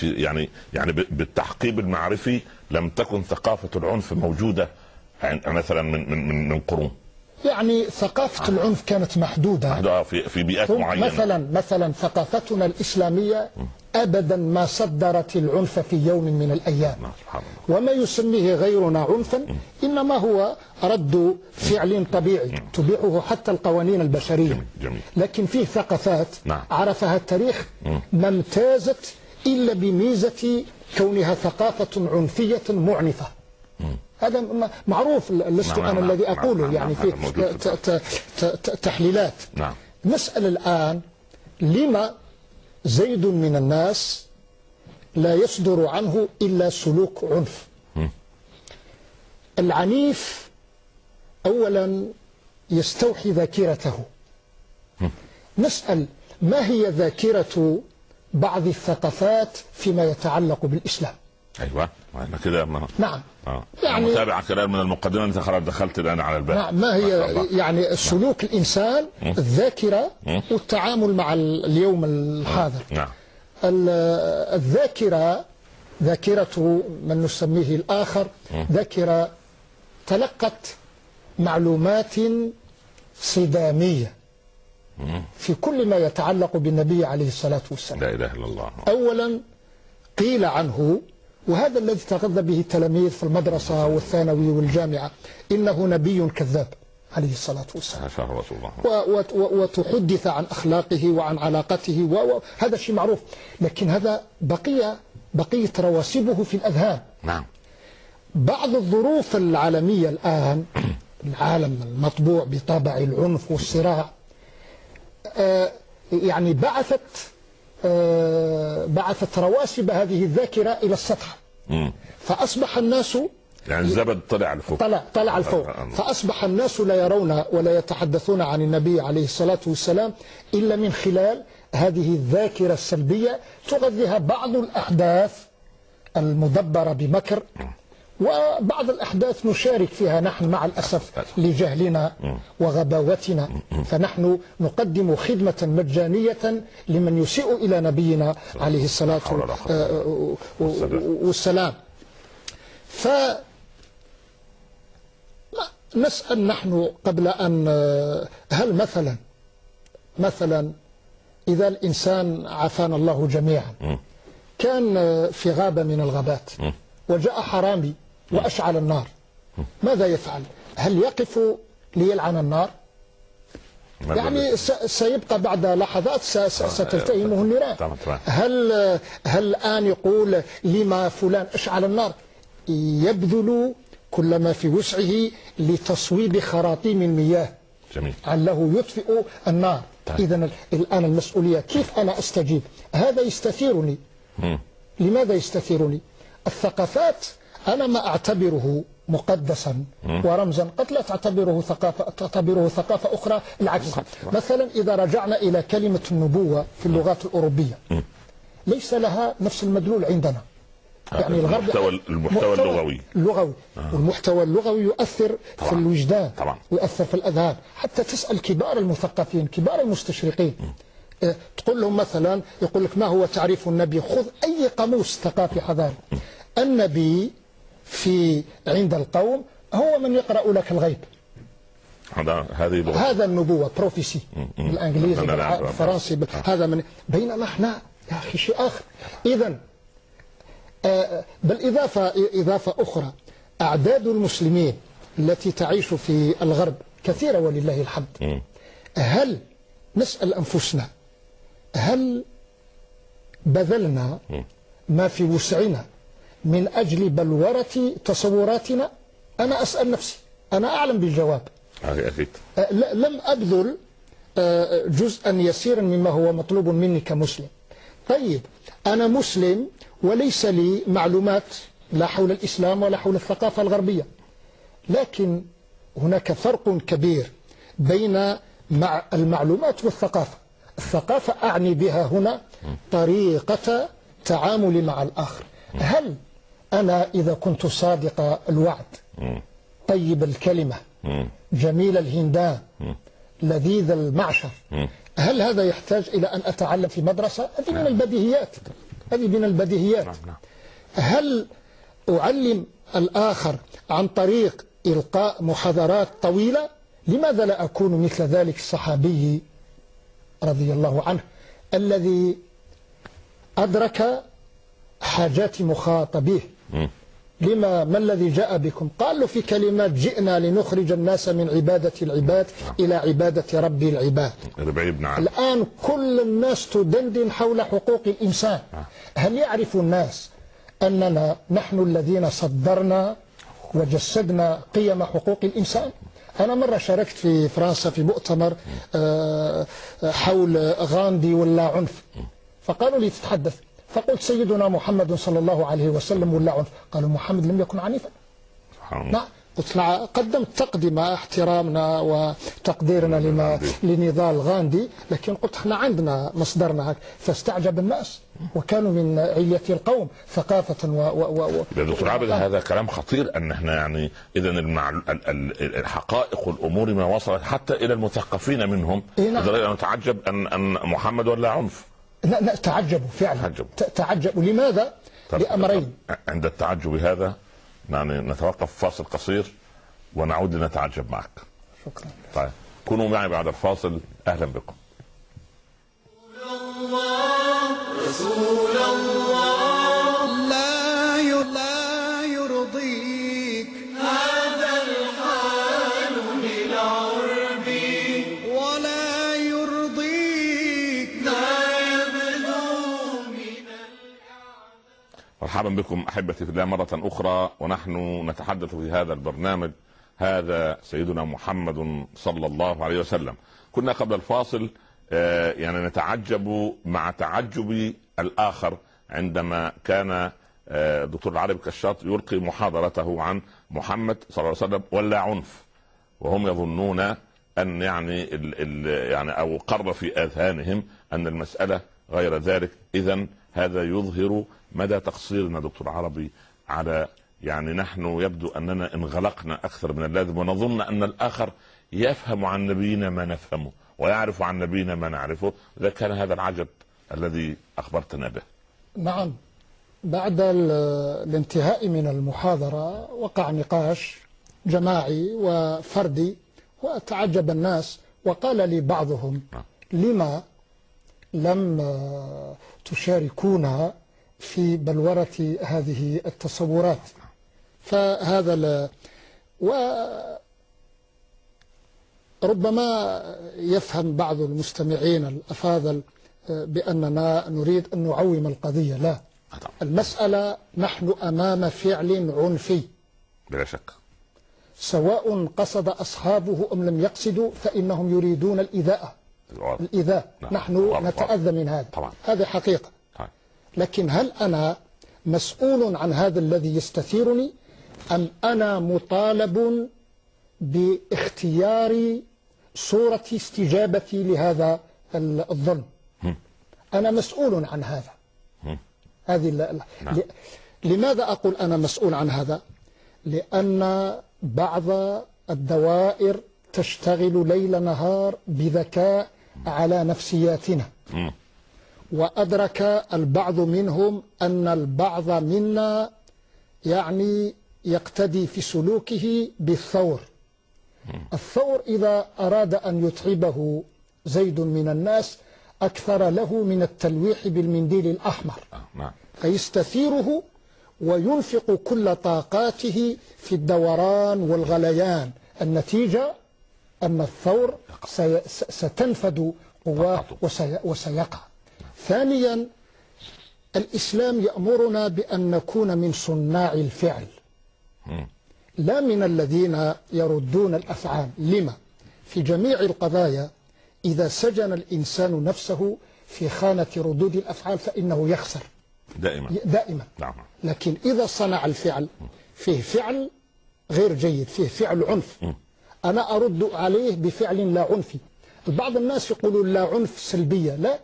في يعني يعني بالتحقيب المعرفي لم تكن ثقافة العنف موجودة مثلا من من من, من قرون. يعني ثقافة العنف كانت محدودة. محدودة في في بيئات ثم معينة. مثلا مثلا ثقافتنا الإسلامية أبدا ما صدرت العنف في يوم من الأيام. نعم، وما يسميه غيرنا عنفا إنما هو رد فعل طبيعي تبيعه حتى القوانين البشرية. جميل جميل. لكن فيه ثقافات نعم. عرفها التاريخ ما امتازت إلا بميزة كونها ثقافة عنفية معنفة. هذا معروف لست نعم، أنا نعم، الذي نعم، أقوله نعم، يعني نعم، في تحليلات. نعم. نسأل الآن لما زيد من الناس لا يصدر عنه إلا سلوك عنف. العنيف أولا يستوحي ذاكرته. نسأل ما هي ذاكرة بعض الثقافات فيما يتعلق بالإسلام. أيوه أنا كده ما نعم. آه. يعني- متابع كلام من المقدمة أنت خلاص دخلت الآن على الباب. نعم ما هي الله. يعني سلوك الإنسان الذاكرة والتعامل مع اليوم الحاضر. نعم. ال- الذاكرة ذاكرة من نسميه الآخر ذاكرة تلقت معلومات صدامية. في كل ما يتعلق بالنبي عليه الصلاة والسلام. لا إله إلا الله. أولا قيل عنه وهذا الذي تغذى به التلاميذ في المدرسة والثانوي والجامعة إنه نبي كذاب عليه الصلاة والسلام. الله. وتحدث عن أخلاقه وعن علاقته وهذا شيء معروف. لكن هذا بقية بقية رواسبه في الأذهان. نعم. بعض الظروف العالمية الآن العالم المطبوع بطابع العنف والصراع يعني بعثت آه، بعثت رواسب هذه الذاكرة إلى السطح. مم. فأصبح الناس يعني الزبد طلع لفوق. طلع طلع الفوق فأصبح الناس لا يرون ولا يتحدثون عن النبي عليه الصلاة والسلام إلا من خلال هذه الذاكرة السلبية تغذيها بعض الأحداث المدبرة بمكر. وبعض الأحداث نشارك فيها نحن مع الأسف لجهلنا وغباوتنا. فنحن نقدم خدمة مجانية لمن يسيء إلى نبينا عليه الصلاة آه، والسلام. ف نسأل نحن قبل أن هل مثلا مثلا إذا الإنسان عافانا الله جميعا كان في غابة من الغابات وجاء حرامي وأشعل النار. ماذا يفعل؟ هل يقف ليلعن النار؟ يعني سيبقى بعد لحظات ستلتهمه النيران. هل هل الآن يقول لما فلان أشعل النار؟ يبذل كل ما في وسعه لتصويب خراطيم المياه. جميل. عله يطفئ النار. إذا الآن المسؤولية كيف أنا أستجيب؟ هذا يستثيرني. مم. لماذا يستثيرني؟ الثقافات أنا ما أعتبره مقدسا ورمزا. قد لا تعتبره ثقافة تعتبره ثقافة أخرى العكس. مثلا إذا رجعنا إلى كلمة النبوة في اللغات الأوروبية. ليس لها نفس المدلول عندنا. يعني الغرب المحتوى- المحتوى اللغوي. اللغوي. والمحتوى اللغوي يؤثر في طبعاً. الوجدان طبعاً. ويؤثر في الأذهان. حتى تسأل كبار المثقفين كبار المستشرقين. آه، تقول لهم مثلا يقول لك ما هو تعريف النبي؟ خذ أي قاموس ثقافي حضاري النبي في عند القوم هو من يقرأ لك الغيب. هذا هذه هذا النبوة بروفيسي بالإنجليزي لا، لا، لا. بالفرنسي بال- هذا من بينما إحنا يا أخي شيء آخر. اذا آه، بالإضافة إضافة أخرى أعداد المسلمين التي تعيش في الغرب كثيرة ولله الحمد. هل نسأل أنفسنا هل بذلنا ما في وسعنا من أجل بلورة تصوراتنا. أنا أسأل نفسي أنا أعلم بالجواب. أكيد أه، لم أبذل أه، جزءا يسيرا مما هو مطلوب مني كمسلم. طيب أنا مسلم وليس لي معلومات لا حول الإسلام ولا حول الثقافة الغربية. لكن هناك فرق كبير بين مع المعلومات والثقافة. الثقافة أعني بها هنا طريقة تعاملي مع الآخر. هل أنا إذا كنت صادق الوعد. طيب الكلمة. جميل الهندان لذيذ المعشر. هل هذا يحتاج إلى أن أتعلم في مدرسة؟ هذه من البديهيات. هذه من البديهيات. نعم نعم. هل أعلم الآخر عن طريق إلقاء محاضرات طويلة؟ لماذا لا أكون مثل ذلك الصحابي رضي الله عنه الذي أدرك حاجات مخاطبيه. لما ما الذي جاء بكم؟ قال له في كلمات جئنا لنخرج الناس من عبادة العباد إلى عبادة رب العباد. عامر الآن كل الناس تدندن حول حقوق الإنسان. هل يعرف الناس أننا نحن الذين صدرنا وجسدنا قيم حقوق الإنسان؟ أنا مرة شاركت في فرنسا في مؤتمر آه، حول غاندي ولا عنف. فقالوا لي تتحدث. فقلت سيدنا محمد صلى الله عليه وسلم ولا عنف قالوا محمد لم يكن عنيفا. نعم. قلت نعم. قدمت تقدمة احترامنا وتقديرنا لما لنضال غاندي لكن قلت إحنا عندنا مصدرنا هك فاستعجب الناس وكانوا من علية القوم ثقافة و و و يا دكتور عابد هذا كلام خطير أن إحنا يعني اذا الحقائق والأمور ما وصلت حتى إلى المثقفين منهم. إيه نعم. لدرجة أن نتعجب ان أن محمد ولا عنف. لا لا تعجبوا فعلا. تعجبوا. تعجبوا. لماذا؟ لأمرين. عند التعجب هذا يعني نتوقف فاصل قصير ونعود لنتعجب معك. شكرا. طيب كونوا معي بعد الفاصل. أهلا بكم. لا مرحبا بكم أحبتي في الله مرة أخرى ونحن نتحدث في هذا البرنامج. هذا سيدنا محمد صلى الله عليه وسلم. كنا قبل الفاصل آه، يعني نتعجب مع تعجب الآخر عندما كان آه، دكتور العربي كشاط يلقي محاضرته عن محمد صلى الله عليه وسلم ولا عنف. وهم يظنون أن يعني ال ال يعني أو قر في آذهانهم أن المسألة غير ذلك. اذا هذا يظهر مدى تقصيرنا دكتور عربي على يعني نحن يبدو أننا انغلقنا أكثر من اللازم ونظن أن الآخر يفهم عن نبينا ما نفهمه ويعرف عن نبينا ما نعرفه. إذا كان هذا العجب الذي أخبرتنا به. نعم. بعد ال- الانتهاء من المحاضرة وقع نقاش جماعي وفردي وتعجب الناس وقال لي بعضهم نعم. لما لم تشاركونا في بلورة هذه التصورات. فهذا ال- وربما يفهم بعض المستمعين الأفاضل بأننا نريد أن نعوم القضية. لا. طبعا. المسألة نحن أمام فعل عنفي. بلا شك. سواء قصد أصحابه أم لم يقصدوا فإنهم يريدون الإيذاء. الإيذاء نعم. نحن نتأذى من هذا. طبعا. هذه حقيقة. طيب. لكن هل أنا مسؤول عن هذا الذي يستثيرني؟ أم أنا مطالب باختيار صورة استجابتي لهذا ال- الظلم أنا مسؤول عن هذا. هذه ال- ال- نعم. ل- لماذا أقول أنا مسؤول عن هذا؟ لأن بعض الدوائر تشتغل ليل نهار بذكاء على نفسياتنا. وأدرك البعض منهم أن البعض منا يعني يقتدي في سلوكه بالثور. الثور إذا أراد أن يتعبه زيد من الناس أكثر له من التلويح بالمنديل الأحمر. آه، نعم. فيستثيره وينفق كل طاقاته في الدوران والغليان. النتيجة أن الثور سي ستنفد قواه. وسي وسيقع. ثانيا الإسلام يأمرنا بأن نكون من صناع الفعل. لا من الذين يردون الأفعال. لما؟ في جميع القضايا إذا سجن الإنسان نفسه في خانة ردود الأفعال فإنه يخسر. دائما. دائما. نعم. لكن إذا صنع الفعل فيه فعل غير جيد فيه فعل عنف. أنا أرد عليه بفعل لا عنفي بعض الناس يقولون لا عنف سلبية. لا